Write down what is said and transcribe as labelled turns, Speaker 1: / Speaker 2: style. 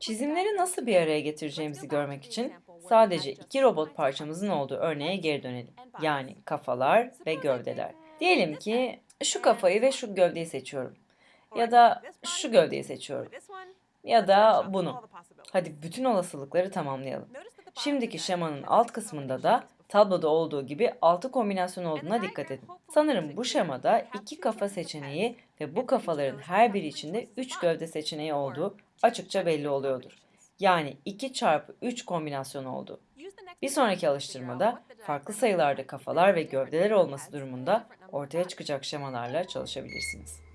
Speaker 1: Çizimleri nasıl bir araya getireceğimizi görmek için sadece iki robot parçamızın olduğu örneğe geri dönelim. Yani kafalar ve gövdeler. Diyelim ki şu kafayı ve şu gövdeyi seçiyorum. Ya da şu gövdeyi seçiyorum. Ya da bunu. Hadi bütün olasılıkları tamamlayalım. Şimdiki şemanın alt kısmında da tabloda olduğu gibi altı kombinasyon olduğuna dikkat edin. Sanırım bu şemada iki kafa seçeneği ve bu kafaların her biri içinde 3 gövde seçeneği olduğu açıkça belli oluyordur. Yani 2 çarpı 3 kombinasyon oldu. Bir sonraki alıştırmada farklı sayılarda kafalar ve gövdeler olması durumunda ortaya çıkacak şemalarla çalışabilirsiniz.